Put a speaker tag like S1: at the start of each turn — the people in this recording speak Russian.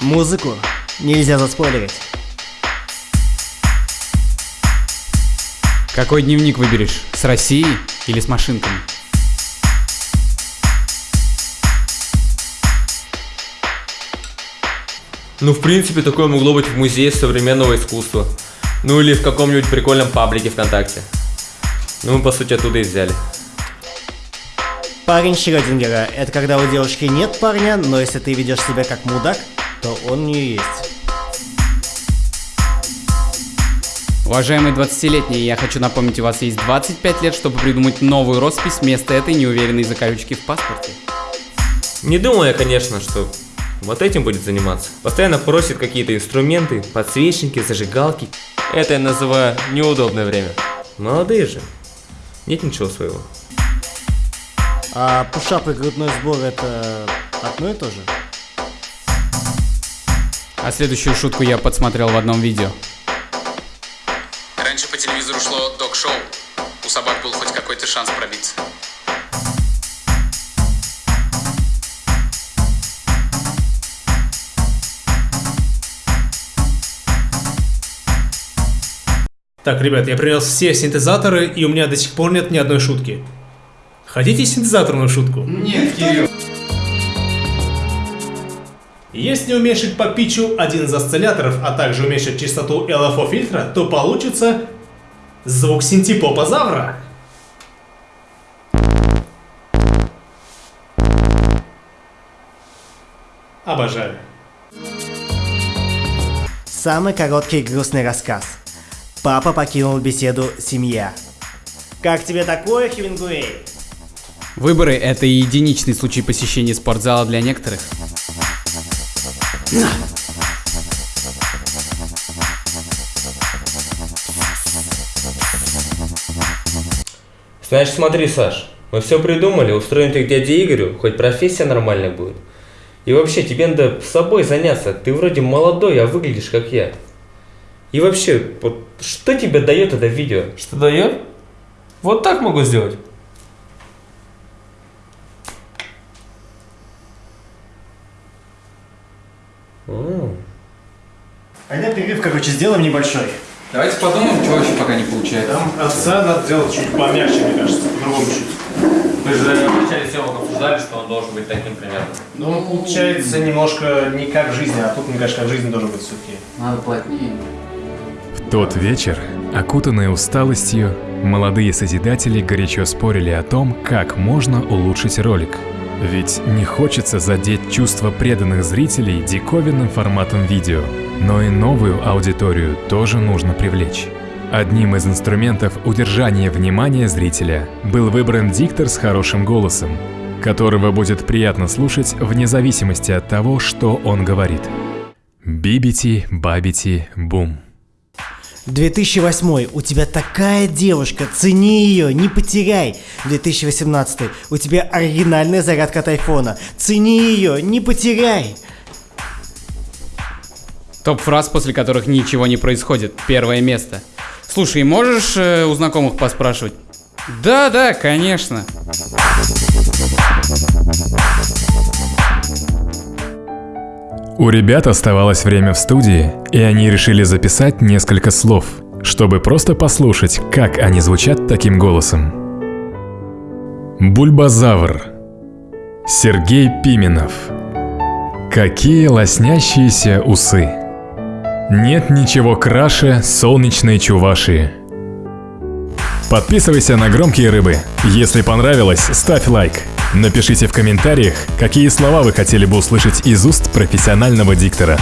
S1: Музыку нельзя заспойлерить.
S2: Какой дневник выберешь? С Россией или с машинками?
S3: Ну, в принципе, такое могло быть в музее современного искусства. Ну или в каком-нибудь прикольном паблике ВКонтакте. Ну, мы, по сути, оттуда и взяли.
S1: Парень Шрёдингера – это когда у девушки нет парня, но если ты ведешь себя как мудак, то он у нее есть.
S2: Уважаемые 20-летние, я хочу напомнить, у вас есть 25 лет, чтобы придумать новую роспись вместо этой неуверенной закорючки в паспорте.
S3: Не думал я, конечно, что вот этим будет заниматься. Постоянно просит какие-то инструменты, подсвечники, зажигалки. Это я называю неудобное время. Молодые же. Нет ничего своего.
S1: А пушап и грудной сбор – это одно и то же?
S2: А следующую шутку я подсмотрел в одном видео.
S4: Раньше по телевизору шло док-шоу. У собак был хоть какой-то шанс пробиться.
S5: Так, ребят, я принес все синтезаторы, и у меня до сих пор нет ни одной шутки. Хотите синтезаторную шутку?
S2: Нет, Кирилл.
S5: Если уменьшить по питчу один из осцилляторов, а также уменьшить частоту LFO фильтра, то получится звук синтепопозавра. Обожаю.
S1: Самый короткий грустный рассказ. Папа покинул беседу «Семья». Как тебе такое, Хемингуэй?
S2: Выборы – это единичный случай посещения спортзала для некоторых.
S3: Значит, смотри, Саш, мы все придумали, устроим тебя к дяде Игорю, хоть профессия нормальная будет. И вообще, тебе надо с собой заняться. Ты вроде молодой, а выглядишь как я. И вообще, вот что тебе дает это видео?
S6: Что дает? Вот так могу сделать.
S3: М.
S1: Тогда перерыв, короче, сделаем небольшой.
S2: Давайте подумаем, чего еще пока не получается.
S5: Там отца надо сделать чуть помягче, мне кажется, по-другому чуть.
S3: Мы же в начале съемок обсуждали, что он должен быть таким примерно.
S5: Но он получается немножко не как в жизни, а тут, мне кажется, как в жизни должен быть все-таки.
S2: Надо плотнее.
S7: В тот вечер, окутанные усталостью, молодые созидатели горячо спорили о том, как можно улучшить ролик. Ведь не хочется задеть чувства преданных зрителей диковинным форматом видео, но и новую аудиторию тоже нужно привлечь. Одним из инструментов удержания внимания зрителя был выбран диктор с хорошим голосом, которого будет приятно слушать вне зависимости от того, что он говорит. Бибити, бабити, бум.
S1: 2008. У тебя такая девушка, цени ее, не потеряй. 2018. У тебя оригинальная зарядка от айфона. Цени ее, не потеряй.
S2: Топ фраз, после которых ничего не происходит. Первое место. Слушай, можешь э, у знакомых поспрашивать? Да, да, конечно.
S7: У ребят оставалось время в студии, и они решили записать несколько слов, чтобы просто послушать, как они звучат таким голосом. Бульбазавр. Сергей Пименов. Какие лоснящиеся усы. Нет ничего краше солнечной чувашии. Подписывайся на громкие рыбы. Если понравилось, ставь лайк. Напишите в комментариях, какие слова вы хотели бы услышать из уст профессионального диктора.